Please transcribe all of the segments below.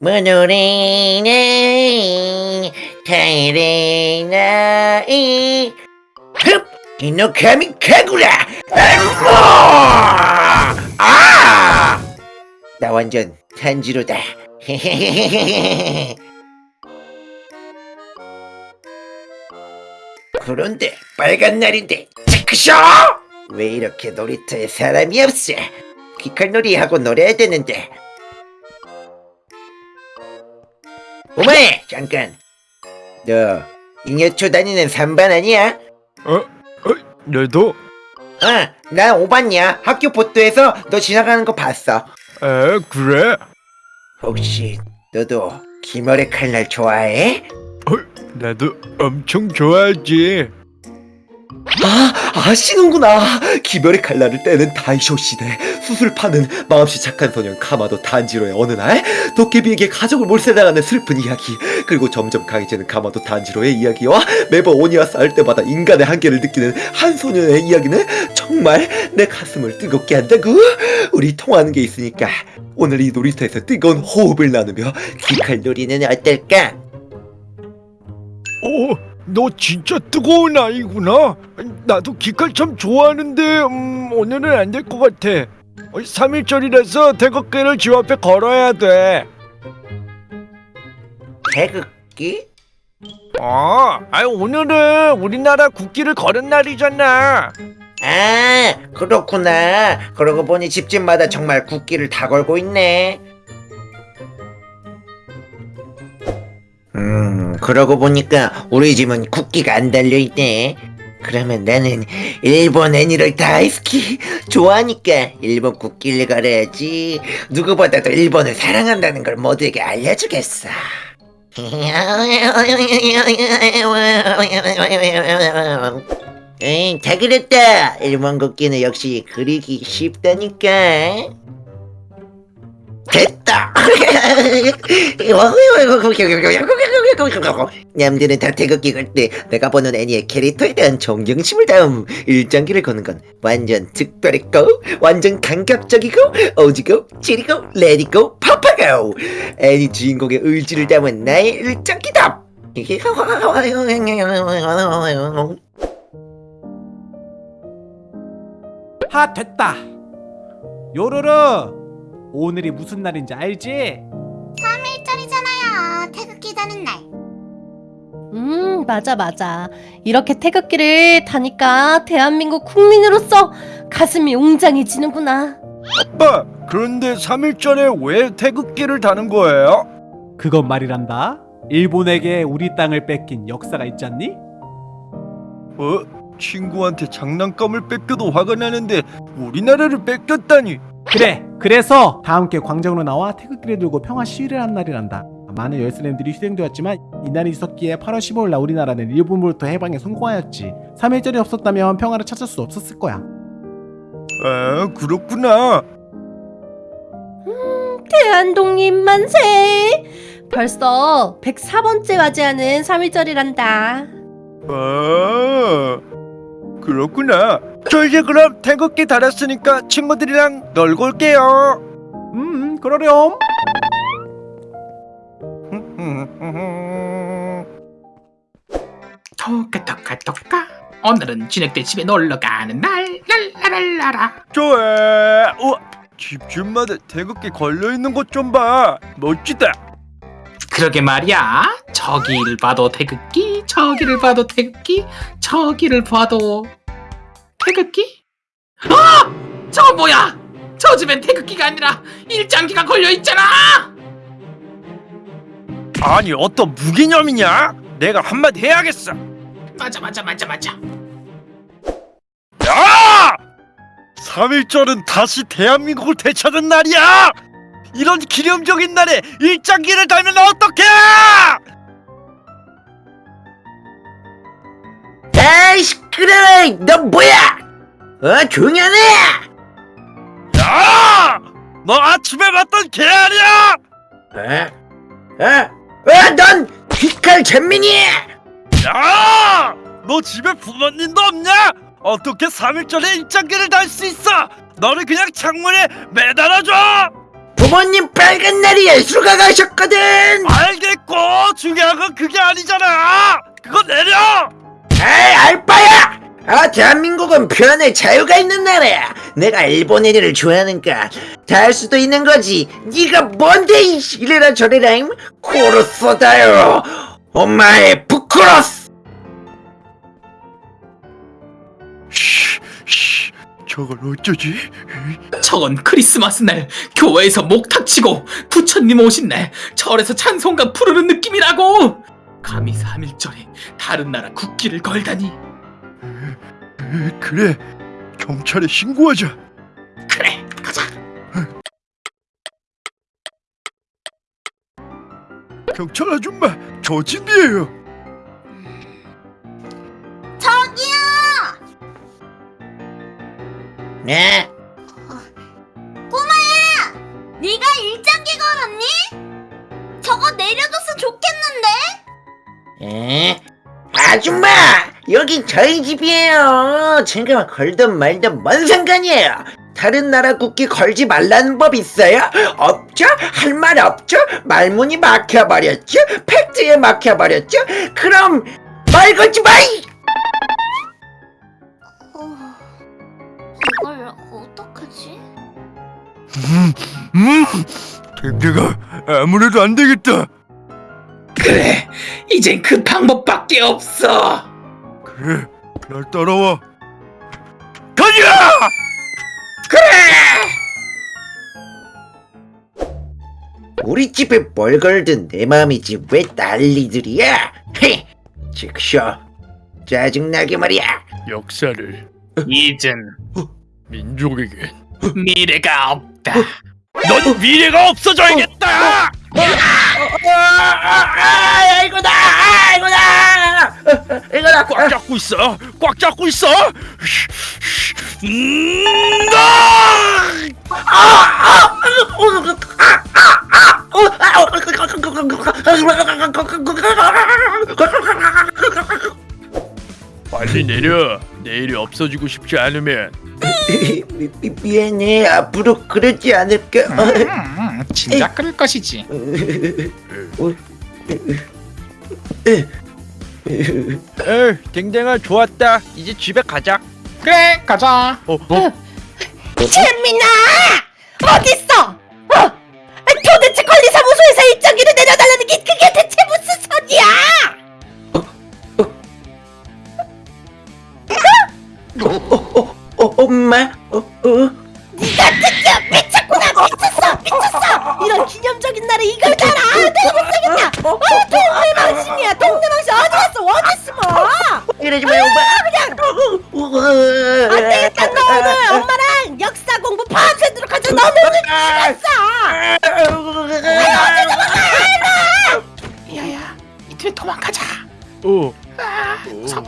모노레나 타이레나이 흡! 이노카미 카구라 아! 나 완전 탄지로다 그런데 빨간 날인데 체크쇼! 왜 이렇게 놀이터에 사람이 없어? 귀칼놀이 하고 놀아야 되는데 오마이 잠깐 너 잉여초 다니는 3반 아니야? 어? 어? 너도? 아, 난 5반이야 학교 보도에서 너 지나가는 거 봤어 에 그래? 혹시 너도 기머리 칼날 좋아해? 어, 나도 엄청 좋아하지 아, 아시는구나. 기별의 칼날을 떼는 다이쇼 시대. 수술 파는 마음씨 착한 소년 카마도 단지로의 어느 날 도깨비에게 가족을 몰살당하는 슬픈 이야기. 그리고 점점 강해지는 카마도 단지로의 이야기와 매번 오니와 싸울 때마다 인간의 한계를 느끼는 한 소년의 이야기는 정말 내 가슴을 뜨겁게 한다고. 우리 통하는 게 있으니까 오늘 이 놀이터에서 뜨거운 호흡을 나누며 귀칼놀이는 어떨까? 오, 너 진짜 뜨거운 아이구나 나도 기칼 참 좋아하는데 음, 오늘은 안 될 것 같아 3일절이라서 태극기를 집 앞에 걸어야 돼. 태극기? 아, 아니 오늘은 우리나라 국기를 걸은 날이잖아. 아 그렇구나. 그러고 보니 집집마다 정말 국기를 다 걸고 있네. 음 그러고 보니까 우리 집은 국기가 안 달려있네 그러면 나는 일본 애니를 다이스키 좋아하니까 일본 국기를 걸어야지 누구보다도 일본을 사랑한다는 걸 모두에게 알려주겠어 에이, 다 그랬다. 일본 국기는 역시 그리기 쉽다니까. 됐다. 냠들은 다 태극기 걸 때 내가 보는 애니의 캐릭터에 대한 존경심을 다음 일장기를 거는 건 완전 특별했고 완전 감각적이고 오지고 지리고 레디고 파파고 애니 주인공의 의지를 담은 나의 일장기다. 하 됐다 요로로 오늘이 무슨 날인지 알지? 3일절이잖아요. 태극기 다는 날. 음, 맞아, 맞아. 이렇게 태극기를 다니까 대한민국 국민으로서 가슴이 웅장해지는구나. 아빠 그런데 3일 전에 왜 태극기를 다는 거예요? 그건 말이란다 일본에게 우리 땅을 뺏긴 역사가 있지 않니? 어? 친구한테 장난감을 뺏겨도 화가 나는데 우리나라를 뺏겼다니 그래 그래서 다 함께 광장으로 나와 태극기를 들고 평화 시위를 한 날이란다 많은 열사님들이 희생되었지만 이날이 있었기에 8월 15일 날 우리나라는 일본으로부터 해방에 성공하였지. 3일절이 없었다면 평화를 찾을 수 없었을 거야. 아 그렇구나. 대한독립 만세! 벌써 104번째 맞이하는 3일절이란다. 아 그렇구나. 저 이제 그럼 태극기 달았으니까 친구들이랑 놀고 올게요. 음 그러렴 오늘은 진흙대 집에 놀러가는 날. 랄라랄라라. 좋아. 우와 집집마다 태극기 걸려있는 것 좀 봐. 멋지다. 그러게 말이야. 저기를 봐도 태극기 저기를 봐도 태극기 저기를 봐도 태극기? 아! 저 뭐야? 저 집엔 태극기가 아니라 일장기가 걸려있잖아! 아니 어떤 무개념이냐? 내가 한마디 해야겠어. 맞아 맞아 맞아 맞아 3.1절은 다시 대한민국을 되찾은 날이야! 이런 기념적인 날에 일장기를 달면 어떡해! 아이 시끄러워 너 뭐야 어 조용히 하네 야! 너 아침에 봤던 개 아니야! 어? 어? 어넌 귀칼 전민이 야! 너 집에 부모님도 없냐? 어떻게 3.1절에 일장기를 달수 있어? 너를 그냥 창문에 매달아줘! 부모님 빨간 날이에 휴가 가셨거든! 알겠고! 중요한 건 그게 아니잖아! 그거 내려! 아이 알바야! 아 대한민국은 표현의 자유가 있는 나라야! 내가 일본 애들을 좋아하는가 다할 수도 있는 거지! 네가 뭔데 이 이래라 저래라 임 코르소다요! 엄마의 부크로스 쉬, 쉬, 저걸 어쩌지? 저건 크리스마스 날 교회에서 목탁 치고 부처님 오신 날 절에서 찬송가 부르는 느낌이라고! 감히 3일절에 다른 나라 국기를 걸다니. 에, 그래 경찰에 신고하자. 그래 가자. 경찰 아줌마 저 집이에요 네 네가 일장기 걸었니? 저거 내려줬으면 좋겠는데? 에? 아줌마 여긴 저희 집이에요 제가 걸든 말든 뭔 상관이에요 다른 나라 국기 걸지 말라는 법 있어요? 없죠? 할 말 없죠? 말문이 막혀버렸죠? 팩트에 막혀버렸죠? 그럼 말 걸지 마이! 어... 이걸 어떡하지? 음, 음, 댕댕아 아무래도 안 되겠다 그래 이젠 그 방법밖에 없어 그래 날 따라와 가자 우리 집에 뭘 걸든 내 마음이지 왜 난리들이야? 헤! 즉쇼 짜증나게 말이야 역사를 이젠 민족에게 미래가 없다 넌 미래가 없어져야겠다 아, 아, 이거다! 아, 이거다! 이거다! 꽉 잡고 있어 꽉 잡고 있어 음, 빨리 내려 내일이 없어지고 싶지 않으면 미, 미, 미안해 앞으로 그러지 않을게 음, 진작 그럴 것이지 에이 댕댕아 좋았다 이제 집에 가자 그래 가자 어, 어? 재민아 어딨어? 어? 도대체 관리사무소에서 일정기를 내려 이러지 마요 엄마 안 되겠다 너. 오늘 엄마랑 역사 공부 밤새도록 하자. 너는 죽었어. 야야 이틀 도망가자. 어. 아 무서워.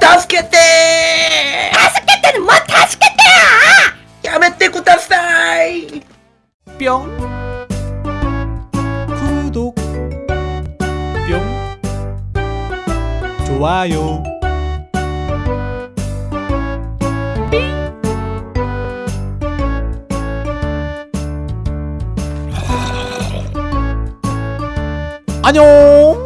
다섯 개대. 다섯 개 때는 뭐 다섯 개 때야? 야메떼 구다사이 뿅 좋아요. 안녕